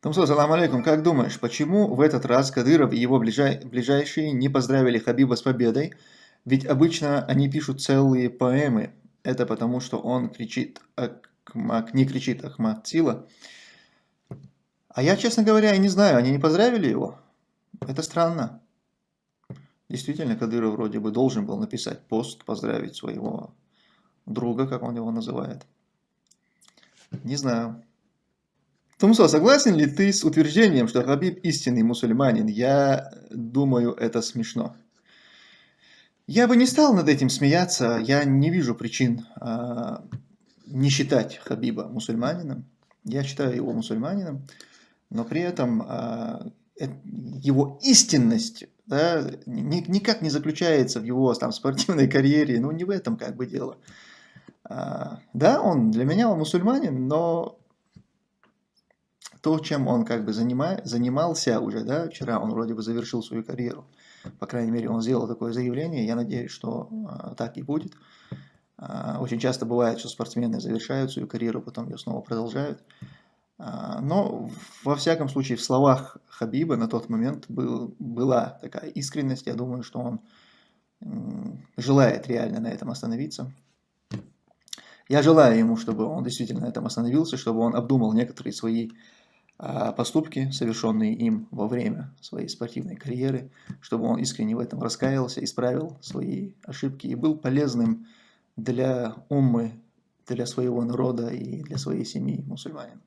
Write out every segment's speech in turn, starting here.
Тумсо, салам алейкум, как думаешь, почему в этот раз Кадыров и его ближай, ближайшие не поздравили Хабиба с победой? Ведь обычно они пишут целые поэмы. Это потому, что он кричит, Ахмак, не кричит Ахмад Сила. А я, честно говоря, и не знаю, они не поздравили его? Это странно. Действительно, Кадыров вроде бы должен был написать пост, поздравить своего друга, как он его называет. Не знаю. Тумсо, согласен ли ты с утверждением, что Хабиб истинный мусульманин? Я думаю, это смешно. Я бы не стал над этим смеяться, я не вижу причин э, не считать Хабиба мусульманином. Я считаю его мусульманином, но при этом э, его истинность да, никак не заключается в его там, спортивной карьере, ну не в этом как бы дело. А, да, он для меня он мусульманин, но то, чем он как бы занима, занимался уже, да, вчера он вроде бы завершил свою карьеру, по крайней мере он сделал такое заявление, я надеюсь, что а, так и будет. А, очень часто бывает, что спортсмены завершают свою карьеру, потом ее снова продолжают. А, но во всяком случае в словах Хабиба на тот момент был, была такая искренность. Я думаю, что он желает реально на этом остановиться. Я желаю ему, чтобы он действительно на этом остановился, чтобы он обдумал некоторые свои поступки, совершенные им во время своей спортивной карьеры, чтобы он искренне в этом раскаялся, исправил свои ошибки и был полезным для уммы, для своего народа и для своей семьи мусульманин.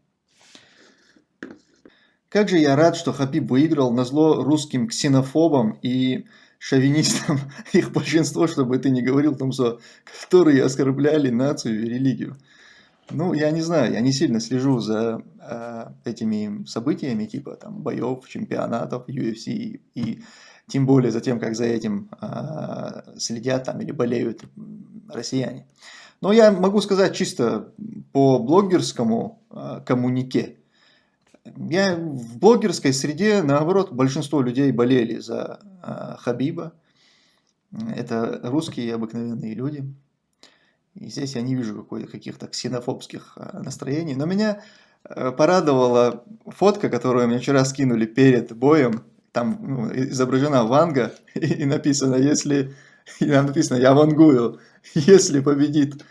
Как же я рад, что Хабиб выиграл на зло русским ксенофобам и шовинистам, их большинство, чтобы ты не говорил, там, что, которые оскорбляли нацию и религию. Ну, я не знаю, я не сильно слежу за э, этими событиями, типа там боев, чемпионатов, UFC и, тем более за тем, как за этим э, следят там или болеют россияне. Но я могу сказать чисто по блогерскому э, коммунике, я в блогерской среде, наоборот, большинство людей болели за э, Хабиба. Это русские обыкновенные люди. И здесь я не вижу каких-то ксенофобских э, настроений. Но меня э, порадовала фотка, которую мне вчера скинули перед боем. Там ну, изображена Ванга и, и написано, если... И там написано, я вангую, если победит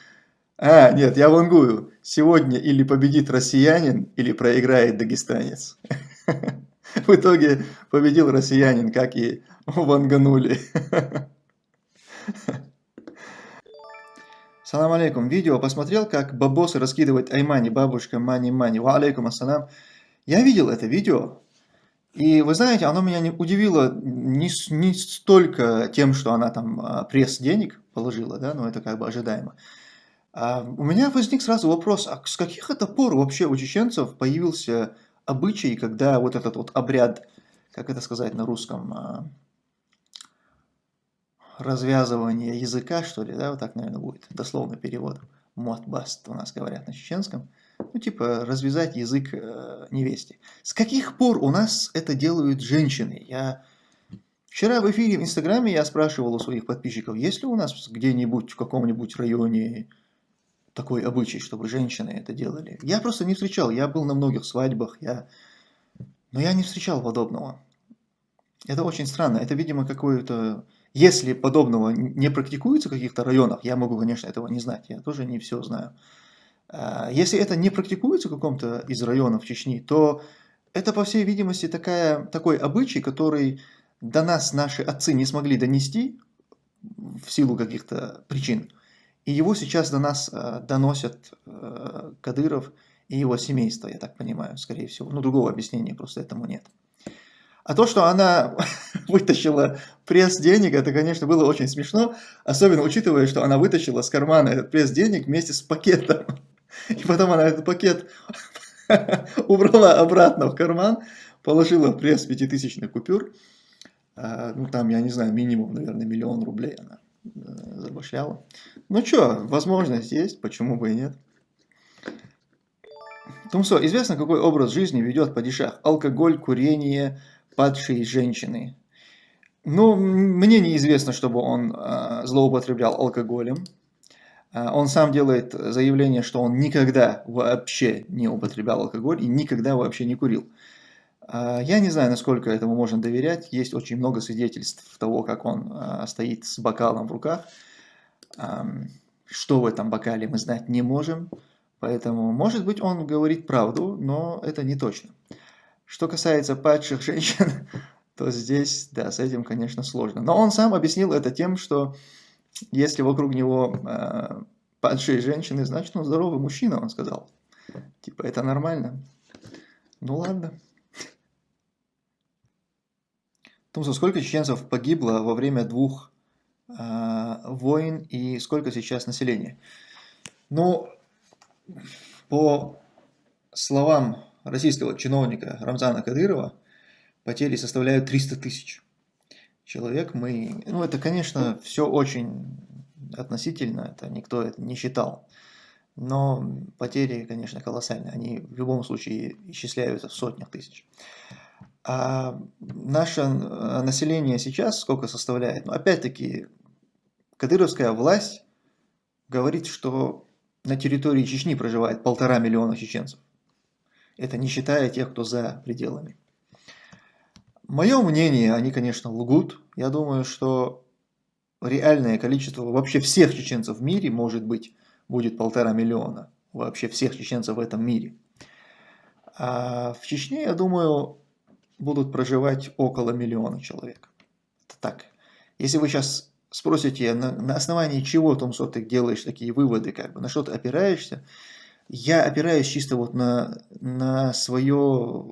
а, нет, я вангую. Сегодня или победит россиянин, или проиграет дагестанец. В итоге победил россиянин, как и ванганули. Салам алейкум. Видео посмотрел, как бабосы раскидывать аймани, бабушка, мани-мани. Ва алейкум ассалам. Я видел это видео. И вы знаете, оно меня не удивило не, не столько тем, что она там а, пресс денег положила, да, но это как бы ожидаемо. А у меня возник сразу вопрос, а с каких это пор вообще у чеченцев появился обычай, когда вот этот вот обряд, как это сказать на русском, а, развязывание языка, что ли, да, вот так, наверное, будет, дословно перевод, мотбаст у нас говорят на чеченском, ну, типа, развязать язык э, невесте. С каких пор у нас это делают женщины? Я Вчера в эфире в Инстаграме я спрашивал у своих подписчиков, есть ли у нас где-нибудь в каком-нибудь районе такой обычай, чтобы женщины это делали. Я просто не встречал, я был на многих свадьбах, я... но я не встречал подобного. Это очень странно, это, видимо, какое-то... Если подобного не практикуется в каких-то районах, я могу, конечно, этого не знать, я тоже не все знаю. А, если это не практикуется в каком-то из районов Чечни, то это, по всей видимости, такая, такой обычай, который до нас наши отцы не смогли донести в силу каких-то причин. И его сейчас до нас э, доносят э, Кадыров и его семейство, я так понимаю, скорее всего. Ну, другого объяснения просто этому нет. А то, что она вытащила пресс денег, это, конечно, было очень смешно, особенно учитывая, что она вытащила с кармана этот пресс денег вместе с пакетом. И потом она этот пакет убрала обратно в карман, положила пресс пятитысячных купюр. А, ну, там, я не знаю, минимум, наверное, миллион рублей она Э, забашляла. Ну что, возможность есть, почему бы и нет. Тумсо, известно, какой образ жизни ведет падишах? Алкоголь, курение, падшие женщины. Ну, мне неизвестно, чтобы он э, злоупотреблял алкоголем. А, он сам делает заявление, что он никогда вообще не употреблял алкоголь и никогда вообще не курил. А, я не знаю, насколько этому можно доверять. Есть очень много свидетельств того, как он а, стоит с бокалом в руках. Что в этом бокале мы знать не можем. Поэтому, может быть, он говорит правду, но это не точно. Что касается падших женщин, то здесь, да, с этим, конечно, сложно. Но он сам объяснил это тем, что если вокруг него э, падшие женщины, значит, он здоровый мужчина, он сказал. Типа, это нормально. Ну ладно. Тумсо, сколько чеченцев погибло во время двух э, войн и сколько сейчас населения? Ну, по словам российского чиновника Рамзана Кадырова, потери составляют 300 тысяч человек. Мы, ну, это, конечно, все очень относительно, это никто это не считал. Но потери, конечно, колоссальные. Они в любом случае исчисляются в сотнях тысяч. А наше население сейчас сколько составляет? Ну, опять-таки, кадыровская власть говорит, что на территории Чечни проживает полтора миллиона чеченцев. Это не считая тех, кто за пределами. Мое мнение, они, конечно, лгут. Я думаю, что реальное количество вообще всех чеченцев в мире, может быть, будет полтора миллиона. Вообще всех чеченцев в этом мире. А в Чечне, я думаю, будут проживать около миллиона человек. Это так. Если вы сейчас спросите, на, на основании чего, Томсо, ты делаешь такие выводы, как бы, на что ты опираешься, я опираюсь чисто вот на, на свое,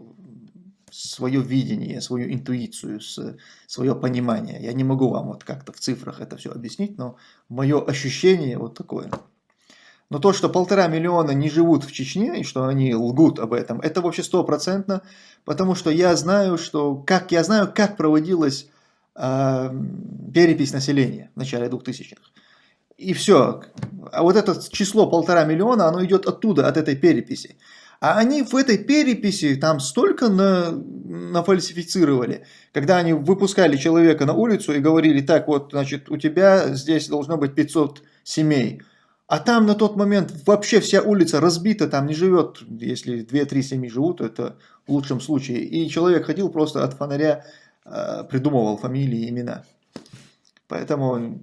свое видение, свою интуицию, свое понимание. Я не могу вам вот как-то в цифрах это все объяснить, но мое ощущение вот такое. Но то, что полтора миллиона не живут в Чечне, и что они лгут об этом, это вообще стопроцентно, потому что я знаю, что, как я знаю, как проводилась э, перепись населения в начале 2000-х. И все. А вот это число полтора миллиона, оно идет оттуда, от этой переписи. А они в этой переписи там столько на, нафальсифицировали, когда они выпускали человека на улицу и говорили, так вот, значит, у тебя здесь должно быть 500 семей. А там на тот момент вообще вся улица разбита, там не живет, если 2-3 семьи живут, это в лучшем случае. И человек ходил просто от фонаря, э, придумывал фамилии, имена. Поэтому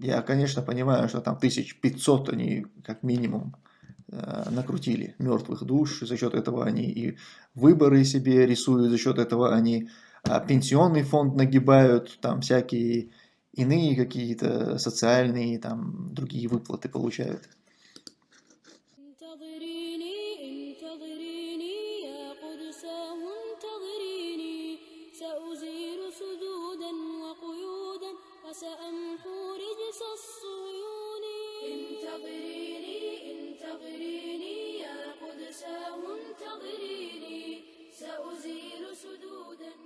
я, конечно, понимаю, что там 1500 они как минимум э, накрутили мертвых душ, за счет этого они и выборы себе рисуют, за счет этого они а, пенсионный фонд нагибают, там всякие иные какие-то социальные, там, другие выплаты получают. سأمحو رجس الصيون انتظريني انتظريني يا قدساه انتظريني. سأزيل سدودا.